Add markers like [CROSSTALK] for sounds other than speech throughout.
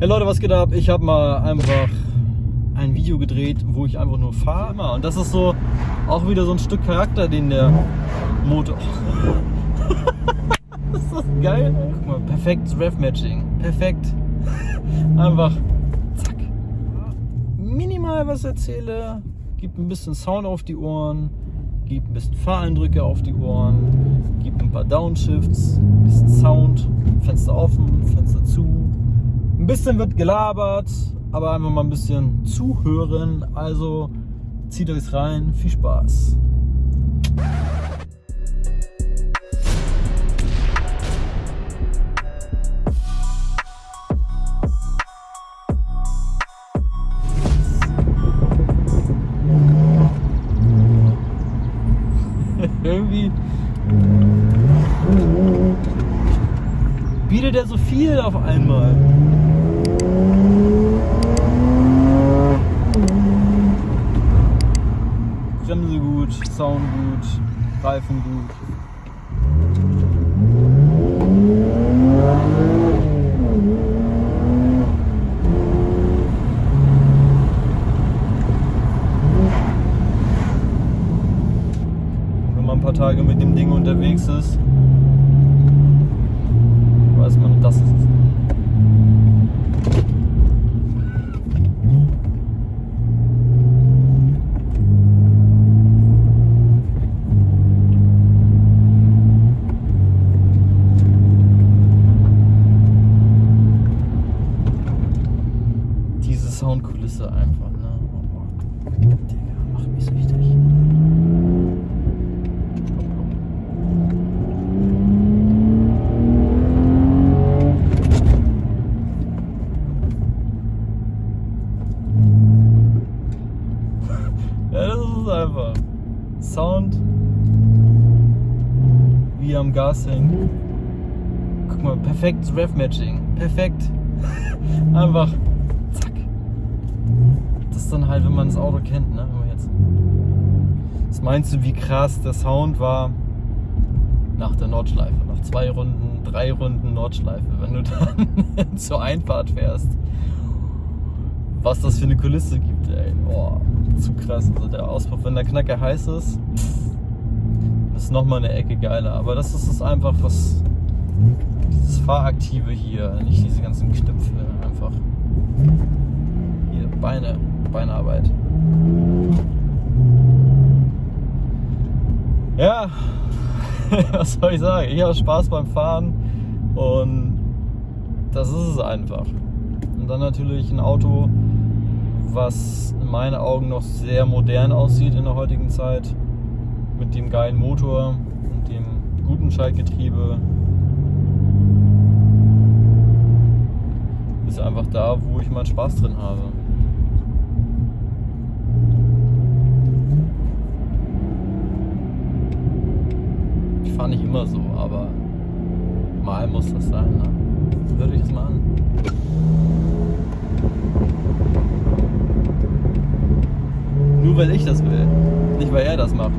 Ja Leute, was geht ab? Ich habe mal einfach ein Video gedreht, wo ich einfach nur fahre. Und das ist so auch wieder so ein Stück Charakter, den der Motor... [LAUGHS] ist das geil? Guck mal, perfektes Rev-Matching. Perfekt. Einfach zack. Minimal was erzähle, gibt ein bisschen Sound auf die Ohren, gibt ein bisschen Fahreindrücke auf die Ohren, gibt ein paar Downshifts, ein bisschen Sound, Fenster offen, Fenster bisschen wird gelabert, aber einfach mal ein bisschen zuhören. Also zieht euch rein, viel Spaß. [LAUGHS] Irgendwie bietet er so viel auf einmal. Bremse gut, Sound gut, Reifen gut. Wenn man ein paar Tage mit dem Ding unterwegs ist, weiß man, das ist es. Diese Soundkulisse einfach, ne? Oh, Digga, macht mich süchtig. Ja, das ist es einfach. Sound wie am Gas hängt. Guck mal, perfektes Rev-Matching. Perfekt. [LAUGHS] Einfach zack. Das ist dann halt, wenn man das Auto kennt, ne? Jetzt. Was meinst du, wie krass der Sound war nach der Nordschleife? Nach zwei Runden, drei Runden Nordschleife, wenn du [LAUGHS] dann zur Einfahrt fährst. Was das für eine Kulisse gibt, ey. Boah, zu krass. Also der Auspuff, wenn der Knacker heiß ist, ist nochmal eine Ecke geiler. Aber das ist es einfach, was dieses Fahraktive hier, nicht diese ganzen Knöpfe, einfach hier Beine, Beinarbeit. Ja, [LAUGHS] was soll ich sagen? Ich habe Spaß beim Fahren und das ist es einfach. Und dann natürlich ein Auto, was in meinen Augen noch sehr modern aussieht in der heutigen Zeit. Mit dem geilen Motor und dem guten Schaltgetriebe. Ist einfach da, wo ich meinen Spaß drin habe. Ich fahre nicht immer so, aber mal muss das sein. Ne? Hört euch das mal an. Nur weil ich das will, nicht weil er das macht.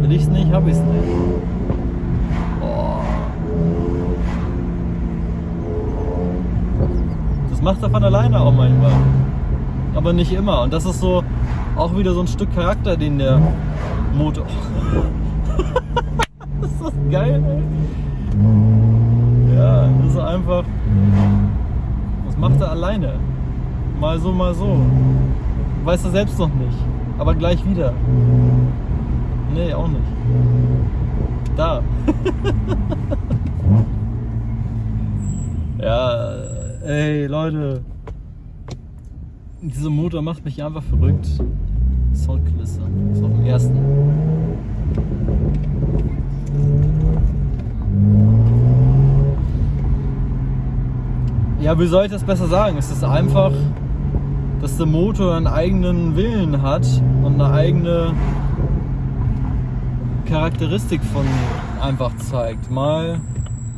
Will ich es nicht, ich es nicht. Oh. Das macht er von alleine auch manchmal. Aber nicht immer. Und das ist so auch wieder so ein Stück Charakter, den der Motor. [LAUGHS] ist das geil, ey? Ja, das ist einfach. Das macht er alleine. Mal so, mal so. Weiß er selbst noch nicht. Aber gleich wieder. Nee, auch nicht. Da. [LAUGHS] ja, ey, Leute. Dieser Motor macht mich einfach verrückt. Soundkulisse. So im ersten. Ja, wie soll ich das besser sagen? Es ist einfach, dass der Motor einen eigenen Willen hat und eine eigene Charakteristik von einfach zeigt. Mal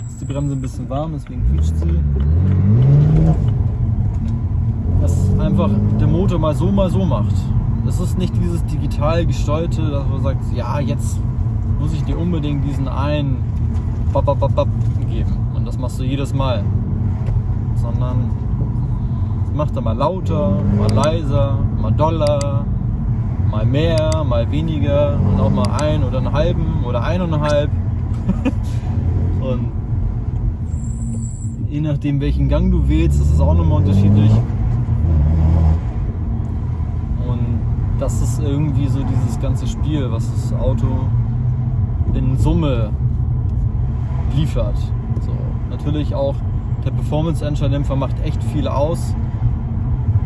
ist die Bremse ein bisschen warm, deswegen quietscht sie. Dass einfach der Motor mal so, mal so macht. Es ist nicht dieses digital gesteuerte, dass man sagt, ja, jetzt muss ich dir unbedingt diesen einen Bap, bap, bap, geben. Und das machst du jedes Mal. sondern macht er mal lauter, mal leiser, mal doller, mal mehr, mal weniger und auch mal ein oder einen halben oder eineinhalb. [LAUGHS] und je nachdem welchen Gang du wählst, ist es auch nochmal unterschiedlich. Und das ist irgendwie so dieses ganze Spiel, was das Auto in Summe liefert. So, natürlich auch der Performance Engine macht echt viel aus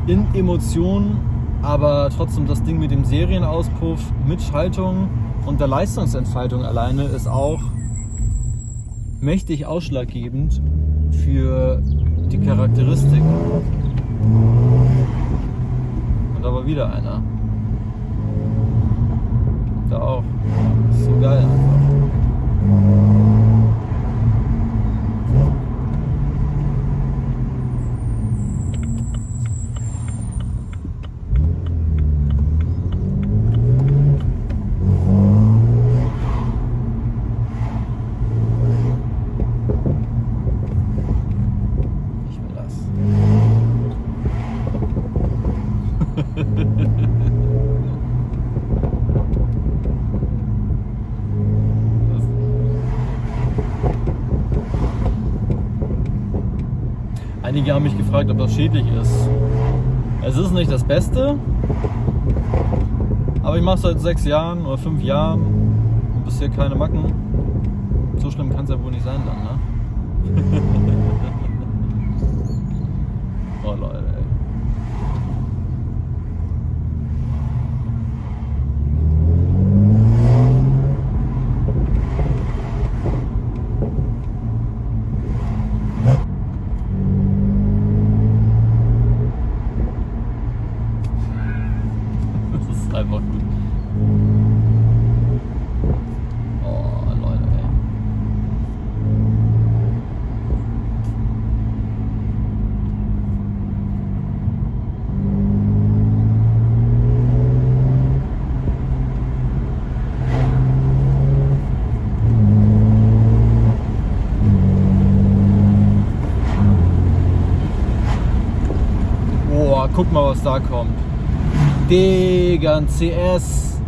in Emotionen, aber trotzdem das Ding mit dem Serienauspuff, mit Schaltung und der Leistungsentfaltung alleine ist auch mächtig ausschlaggebend für die Charakteristiken. Und da war wieder einer. Da auch. So geil einfach. Einige haben mich gefragt, ob das schädlich ist. Es ist nicht das Beste, aber ich mache es seit sechs Jahren oder fünf Jahren und bisher keine Macken. So schlimm kann es ja wohl nicht sein dann, ne? [LAUGHS] oh Leute. Guck mal, was da kommt. Digga, ein CS.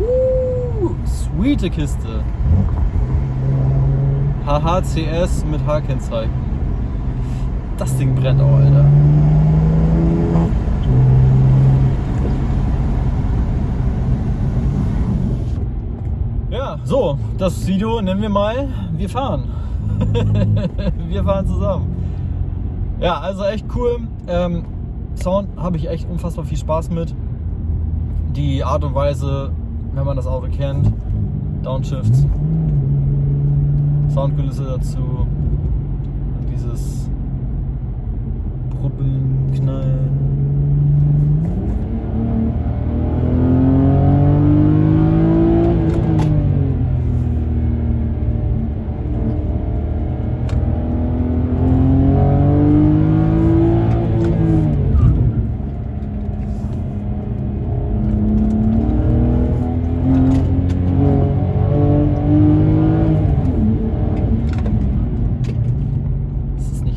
Uh, sweete Kiste. HHCS mit H-Kennzeichen. Das Ding brennt auch, Alter. Ja, so, das Video nennen wir mal, wir fahren. [LAUGHS] wir fahren zusammen. Ja, also echt cool. Ähm, Sound habe ich echt unfassbar viel Spaß mit. Die Art und Weise, wenn man das Auto kennt, Downshifts, Soundkulisse dazu dieses Brubbeln, Knallen.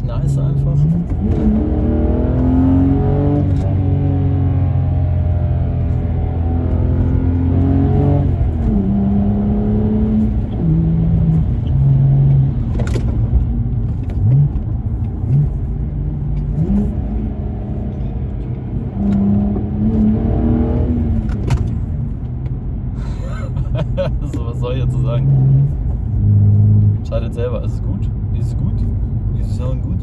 [LAUGHS] so, was soll ich dazu sagen? Entscheidet selber. Ist es gut? Ist es gut? Es Sound gut?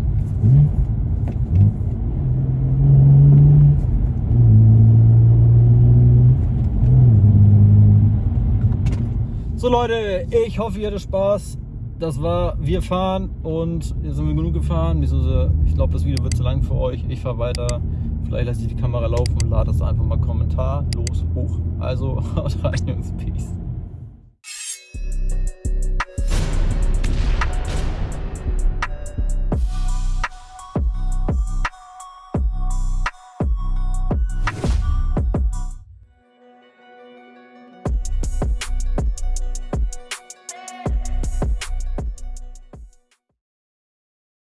So Leute, ich hoffe ihr hattet Spaß. Das war Wir fahren und jetzt sind wir genug gefahren. Ich glaube das Video wird zu lang für euch. Ich fahre weiter. Vielleicht lasse ich die Kamera laufen und lade das einfach mal kommentarlos hoch. Also [LAUGHS] haut rein Jungs, Peace.